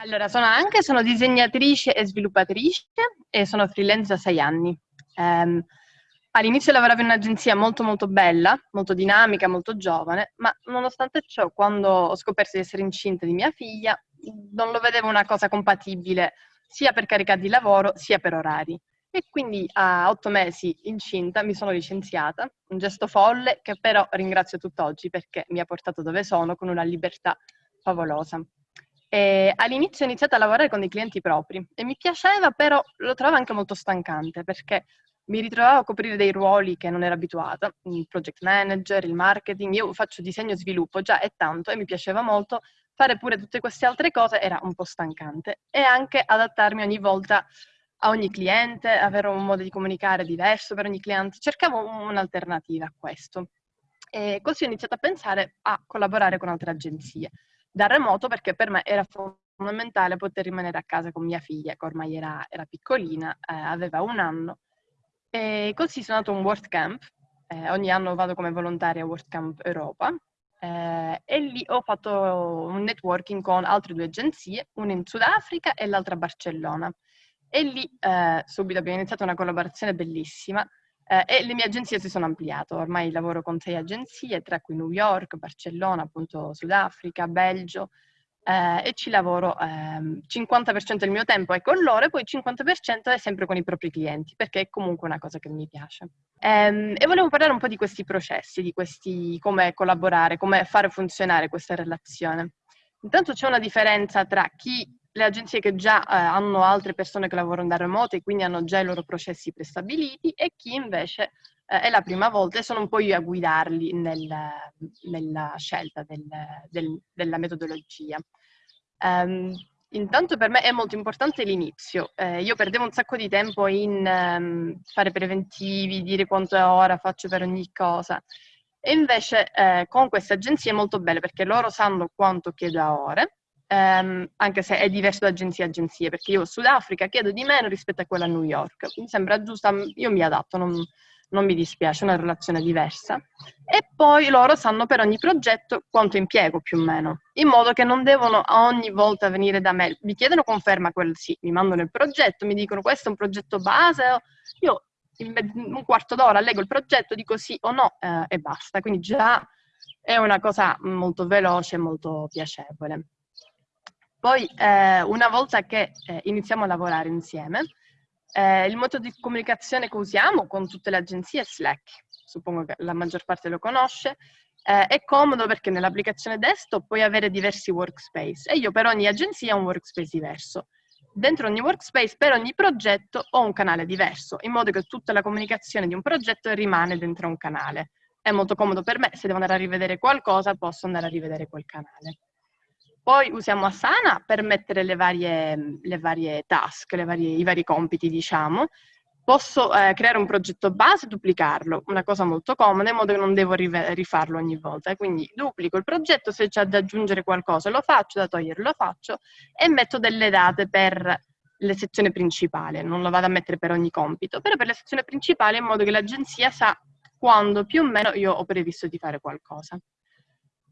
Allora, sono anche sono disegnatrice e sviluppatrice e sono freelance da sei anni. Um, all'inizio lavoravo in un'agenzia molto molto bella, molto dinamica, molto giovane, ma nonostante ciò, quando ho scoperto di essere incinta di mia figlia, non lo vedevo una cosa compatibile sia per carica di lavoro sia per orari. E quindi a otto mesi incinta mi sono licenziata, un gesto folle che però ringrazio tutt'oggi perché mi ha portato dove sono con una libertà favolosa. E all'inizio ho iniziato a lavorare con dei clienti propri e mi piaceva, però lo trovavo anche molto stancante perché mi ritrovavo a coprire dei ruoli che non ero abituata, il project manager, il marketing, io faccio disegno e sviluppo, già è tanto e mi piaceva molto, fare pure tutte queste altre cose era un po' stancante e anche adattarmi ogni volta a ogni cliente, avere un modo di comunicare diverso per ogni cliente, cercavo un'alternativa a questo. E così ho iniziato a pensare a collaborare con altre agenzie da remoto perché per me era fondamentale poter rimanere a casa con mia figlia, che ormai era, era piccolina, eh, aveva un anno. E così sono andato a un World Camp, eh, ogni anno vado come volontaria a World Camp Europa, eh, e lì ho fatto un networking con altre due agenzie, una in Sudafrica e l'altra a Barcellona. E lì eh, subito abbiamo iniziato una collaborazione bellissima eh, e le mie agenzie si sono ampliate, ormai lavoro con sei agenzie, tra cui New York, Barcellona, appunto Sudafrica, Belgio, eh, e ci lavoro eh, 50% del mio tempo è con loro e poi il 50% è sempre con i propri clienti, perché è comunque una cosa che mi piace. Ehm, e volevo parlare un po' di questi processi, di questi, come collaborare, come fare funzionare questa relazione. Intanto c'è una differenza tra chi le agenzie che già eh, hanno altre persone che lavorano da remoto e quindi hanno già i loro processi prestabiliti e chi invece eh, è la prima volta e sono un po' io a guidarli nel, nella scelta del, del, della metodologia. Um, intanto per me è molto importante l'inizio. Eh, io perdevo un sacco di tempo in um, fare preventivi, dire quanto ora faccio per ogni cosa. E invece eh, con queste agenzie è molto bello perché loro sanno quanto chiedo a ore ehm, anche se è diverso da agenzia a agenzie, perché io Sudafrica chiedo di meno rispetto a quella a New York. Mi sembra giusta, io mi adatto, non, non mi dispiace, è una relazione diversa. E poi loro sanno per ogni progetto quanto impiego più o meno, in modo che non devono ogni volta venire da me. Mi chiedono conferma quel sì, mi mandano il progetto, mi dicono questo è un progetto base, io in un quarto d'ora leggo il progetto, dico sì o no eh, e basta. Quindi già è una cosa molto veloce e molto piacevole. Poi eh, una volta che eh, iniziamo a lavorare insieme, eh, il metodo di comunicazione che usiamo con tutte le agenzie è Slack, suppongo che la maggior parte lo conosce, eh, è comodo perché nell'applicazione desktop puoi avere diversi workspace e io per ogni agenzia ho un workspace diverso. Dentro ogni workspace, per ogni progetto, ho un canale diverso, in modo che tutta la comunicazione di un progetto rimane dentro un canale. È molto comodo per me, se devo andare a rivedere qualcosa, posso andare a rivedere quel canale. Poi usiamo Asana per mettere le varie, le varie task, le varie, i vari compiti, diciamo. Posso eh, creare un progetto base e duplicarlo, una cosa molto comoda, in modo che non devo rifarlo ogni volta. Quindi duplico il progetto, se c'è da aggiungere qualcosa lo faccio, da togliere lo faccio e metto delle date per le sezioni principali, non lo vado a mettere per ogni compito, però per le sezioni principali in modo che l'agenzia sa quando più o meno io ho previsto di fare qualcosa.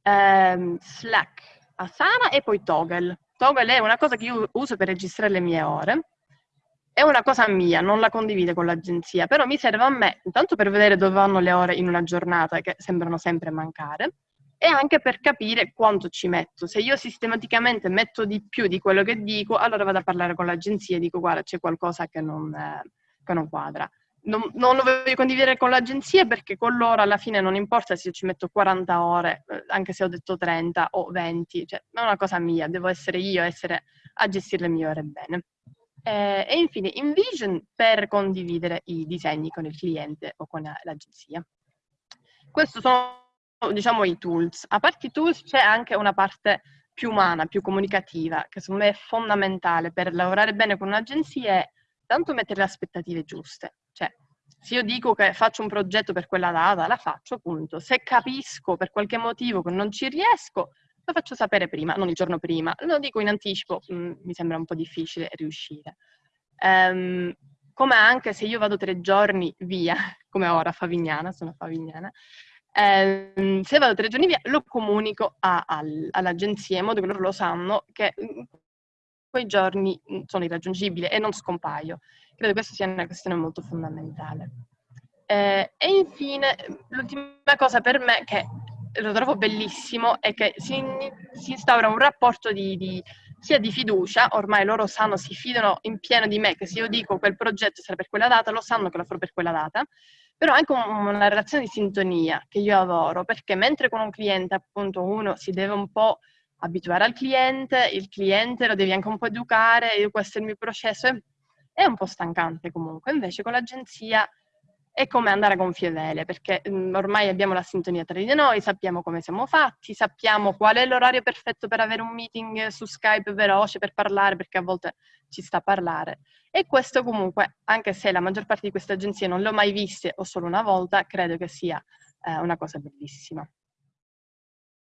Um, Slack Asana e poi Toggle. Toggle è una cosa che io uso per registrare le mie ore. È una cosa mia, non la condivide con l'agenzia, però mi serve a me, intanto per vedere dove vanno le ore in una giornata che sembrano sempre mancare, e anche per capire quanto ci metto. Se io sistematicamente metto di più di quello che dico, allora vado a parlare con l'agenzia e dico guarda c'è qualcosa che non, eh, che non quadra non, non, lo voglio condividere con l'agenzia perché con loro alla fine non importa se ci metto 40 ore, eh, anche se ho detto 30 o 20, cioè non è una cosa mia, devo essere io essere a gestire le mie ore bene. Eh, e infine InVision per condividere i disegni con il cliente o con l'agenzia. Questi sono diciamo i tools. A parte i tools c'è anche una parte più umana, più comunicativa, che secondo me è fondamentale per lavorare bene con un'agenzia è tanto mettere le aspettative giuste. Se io dico che faccio un progetto per quella data, la faccio, appunto. Se capisco per qualche motivo che non ci riesco, lo faccio sapere prima, non il giorno prima. Lo dico in anticipo, mh, mm, mi sembra un po' difficile riuscire. Um, come anche se io vado tre giorni via, come ora a Favignana, sono a Favignana, ehm, se vado tre giorni via lo comunico all'agenzia in modo che loro lo sanno che quei giorni mm, sono irraggiungibile e non scompaio. Credo questa sia una questione molto fondamentale. Eh, e infine, l'ultima cosa per me che lo trovo bellissimo è che si, si instaura un rapporto di, di, sia di fiducia, ormai loro sanno, si fidano in pieno di me, che se io dico quel progetto sarà per quella data, lo sanno che lo farò per quella data, però anche una relazione di sintonia che io adoro, perché mentre con un cliente appunto uno si deve un po' abituare al cliente, il cliente lo devi anche un po' educare, questo è il mio processo, è, un po' stancante comunque, invece con l'agenzia è come andare a gonfie vele, perché mm, ormai abbiamo la sintonia tra di noi, sappiamo come siamo fatti, sappiamo qual è l'orario perfetto per avere un meeting su Skype veloce per parlare, perché a volte ci sta a parlare. E questo comunque, anche se la maggior parte di queste agenzie non le ho mai viste o solo una volta, credo che sia eh, una cosa bellissima.